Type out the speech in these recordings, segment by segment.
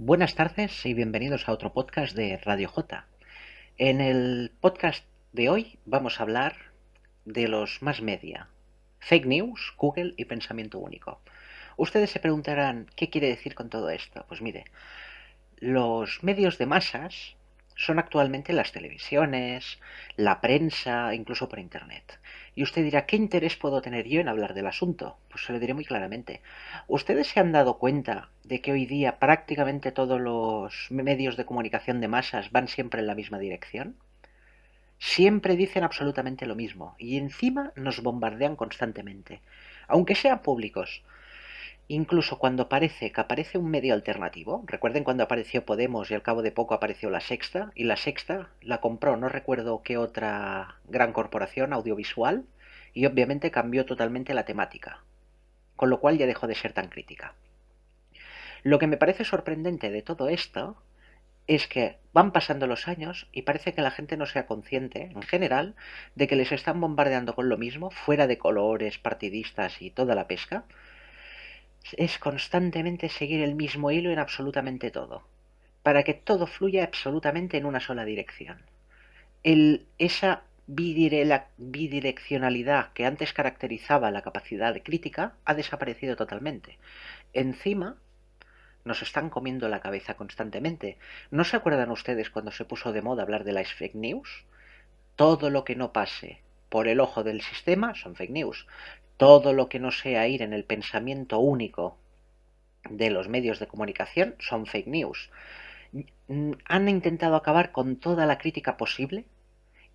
Buenas tardes y bienvenidos a otro podcast de Radio J. En el podcast de hoy vamos a hablar de los más media, fake news, Google y pensamiento único. Ustedes se preguntarán, ¿qué quiere decir con todo esto? Pues mire, los medios de masas son actualmente las televisiones, la prensa, incluso por Internet. Y usted dirá, ¿qué interés puedo tener yo en hablar del asunto? Pues se lo diré muy claramente. ¿Ustedes se han dado cuenta de que hoy día prácticamente todos los medios de comunicación de masas van siempre en la misma dirección? Siempre dicen absolutamente lo mismo y encima nos bombardean constantemente, aunque sean públicos. Incluso cuando parece que aparece un medio alternativo, recuerden cuando apareció Podemos y al cabo de poco apareció La Sexta, y La Sexta la compró no recuerdo qué otra gran corporación audiovisual, y obviamente cambió totalmente la temática, con lo cual ya dejó de ser tan crítica. Lo que me parece sorprendente de todo esto es que van pasando los años y parece que la gente no sea consciente, en general, de que les están bombardeando con lo mismo, fuera de colores, partidistas y toda la pesca, es constantemente seguir el mismo hilo en absolutamente todo, para que todo fluya absolutamente en una sola dirección. El, esa bidireccionalidad que antes caracterizaba la capacidad de crítica ha desaparecido totalmente. Encima, nos están comiendo la cabeza constantemente. ¿No se acuerdan ustedes cuando se puso de moda hablar de las fake news? Todo lo que no pase por el ojo del sistema son fake news. Todo lo que no sea ir en el pensamiento único de los medios de comunicación son fake news. Han intentado acabar con toda la crítica posible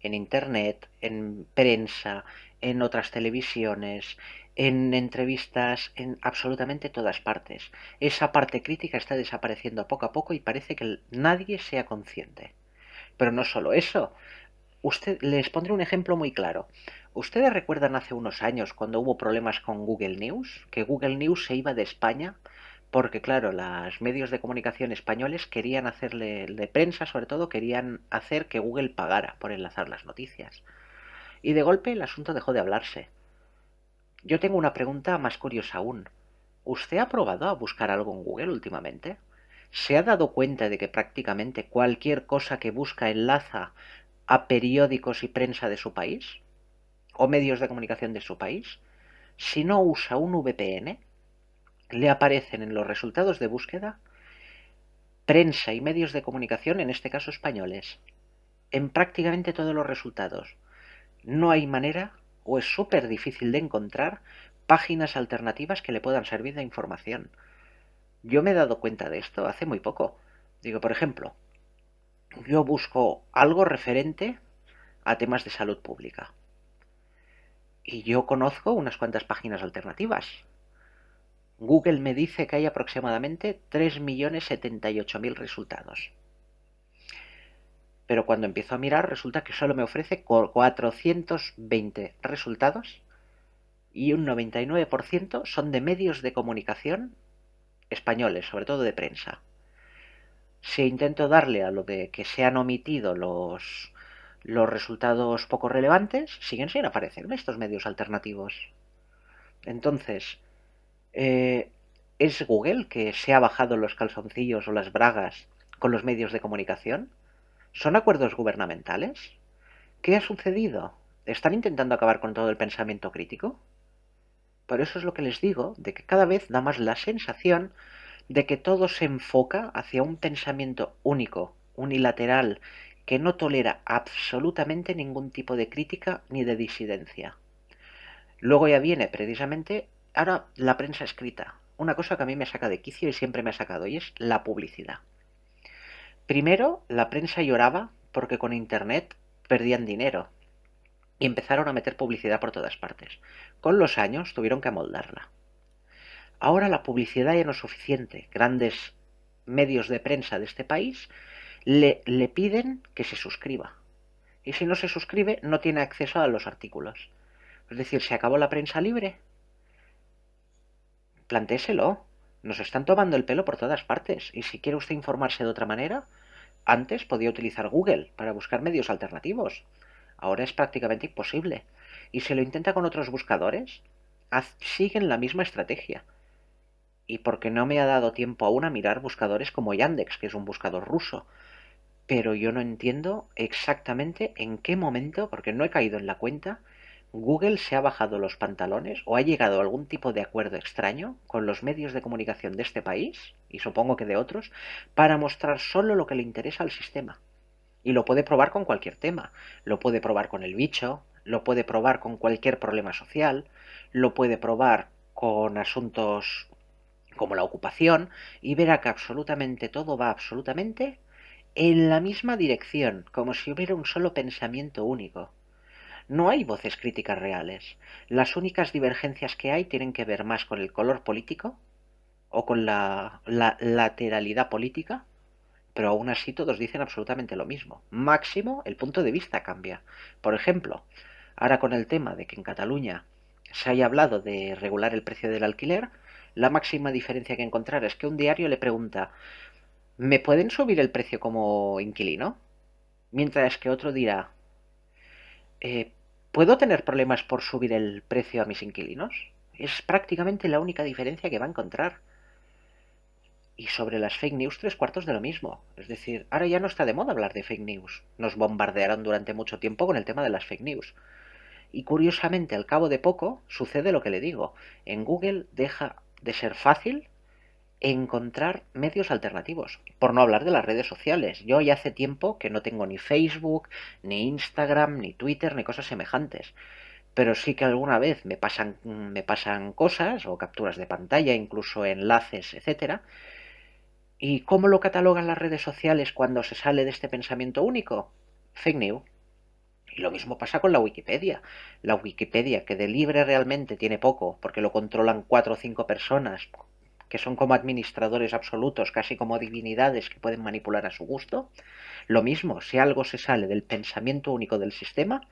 en Internet, en prensa, en otras televisiones, en entrevistas, en absolutamente todas partes. Esa parte crítica está desapareciendo poco a poco y parece que nadie sea consciente. Pero no solo eso. Usted, les pondré un ejemplo muy claro. ¿Ustedes recuerdan hace unos años cuando hubo problemas con Google News? Que Google News se iba de España porque, claro, los medios de comunicación españoles querían hacerle, de prensa sobre todo, querían hacer que Google pagara por enlazar las noticias. Y de golpe el asunto dejó de hablarse. Yo tengo una pregunta más curiosa aún. ¿Usted ha probado a buscar algo en Google últimamente? ¿Se ha dado cuenta de que prácticamente cualquier cosa que busca enlaza a periódicos y prensa de su país? O medios de comunicación de su país, si no usa un VPN, le aparecen en los resultados de búsqueda prensa y medios de comunicación, en este caso españoles, en prácticamente todos los resultados. No hay manera, o es súper difícil de encontrar, páginas alternativas que le puedan servir de información. Yo me he dado cuenta de esto hace muy poco. Digo, por ejemplo, yo busco algo referente a temas de salud pública. Y yo conozco unas cuantas páginas alternativas. Google me dice que hay aproximadamente 3.078.000 resultados. Pero cuando empiezo a mirar resulta que solo me ofrece 420 resultados y un 99% son de medios de comunicación españoles, sobre todo de prensa. Si intento darle a lo de que se han omitido los los resultados poco relevantes siguen sin aparecer en estos medios alternativos. Entonces, eh, ¿es Google que se ha bajado los calzoncillos o las bragas con los medios de comunicación? ¿Son acuerdos gubernamentales? ¿Qué ha sucedido? ¿Están intentando acabar con todo el pensamiento crítico? Por eso es lo que les digo, de que cada vez da más la sensación de que todo se enfoca hacia un pensamiento único, unilateral que no tolera absolutamente ningún tipo de crítica ni de disidencia. Luego ya viene precisamente ahora la prensa escrita, una cosa que a mí me saca de quicio y siempre me ha sacado, y es la publicidad. Primero, la prensa lloraba porque con Internet perdían dinero y empezaron a meter publicidad por todas partes. Con los años tuvieron que amoldarla. Ahora la publicidad ya no es suficiente. Grandes medios de prensa de este país le, le piden que se suscriba. Y si no se suscribe, no tiene acceso a los artículos. Es decir, ¿se acabó la prensa libre? Plantéselo. Nos están tomando el pelo por todas partes. Y si quiere usted informarse de otra manera, antes podía utilizar Google para buscar medios alternativos. Ahora es prácticamente imposible. Y si lo intenta con otros buscadores, siguen la misma estrategia. y porque no me ha dado tiempo aún a mirar buscadores como Yandex, que es un buscador ruso. Pero yo no entiendo exactamente en qué momento, porque no he caído en la cuenta, Google se ha bajado los pantalones o ha llegado a algún tipo de acuerdo extraño con los medios de comunicación de este país, y supongo que de otros, para mostrar solo lo que le interesa al sistema. Y lo puede probar con cualquier tema. Lo puede probar con el bicho, lo puede probar con cualquier problema social, lo puede probar con asuntos como la ocupación, y verá que absolutamente todo va absolutamente en la misma dirección, como si hubiera un solo pensamiento único. No hay voces críticas reales. Las únicas divergencias que hay tienen que ver más con el color político o con la, lateralidad política, pero aún así todos dicen absolutamente lo mismo. Máximo, el punto de vista cambia. Por ejemplo, ahora con el tema de que en Cataluña se haya hablado de regular el precio del alquiler, la máxima diferencia que encontrar es que un diario le pregunta ¿me pueden subir el precio como inquilino? Mientras que otro dirá eh, ¿puedo tener problemas por subir el precio a mis inquilinos? Es prácticamente la única diferencia que va a encontrar. Y sobre las fake news, tres cuartos de lo mismo. Es decir, ahora ya no está de moda hablar de fake news. Nos bombardearon durante mucho tiempo con el tema de las fake news. Y curiosamente, al cabo de poco, sucede lo que le digo. En Google deja de ser fácil encontrar medios alternativos, por no hablar de las redes sociales. Yo ya hace tiempo que no tengo ni Facebook, ni Instagram, ni Twitter, ni cosas semejantes. Pero sí que alguna vez me pasan, me pasan cosas o capturas de pantalla, incluso enlaces, etcétera. ¿Y cómo lo catalogan las redes sociales cuando se sale de este pensamiento único? Fake news. Y lo mismo pasa con la Wikipedia. La Wikipedia, que de libre realmente tiene poco, porque lo controlan cuatro o cinco personas, que son como administradores absolutos, casi como divinidades que pueden manipular a su gusto. Lo mismo, si algo se sale del pensamiento único del sistema,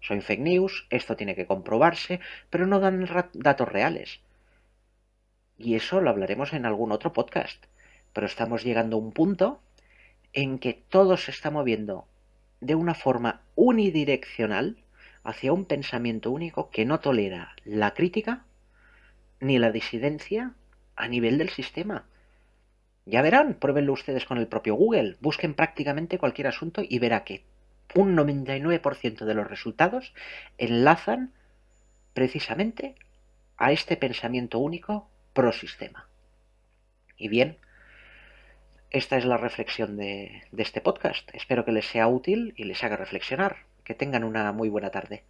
son fake news, esto tiene que comprobarse, pero no dan datos reales. Y eso lo hablaremos en algún otro podcast. Pero estamos llegando a un punto en que todo se está moviendo de una forma unidireccional hacia un pensamiento único que no tolera la crítica ni la disidencia a nivel del sistema. Ya verán, pruébenlo ustedes con el propio Google, busquen prácticamente cualquier asunto y verá que un 99% de los resultados enlazan precisamente a este pensamiento único pro sistema. Y bien, esta es la reflexión de, de este podcast. Espero que les sea útil y les haga reflexionar. Que tengan una muy buena tarde.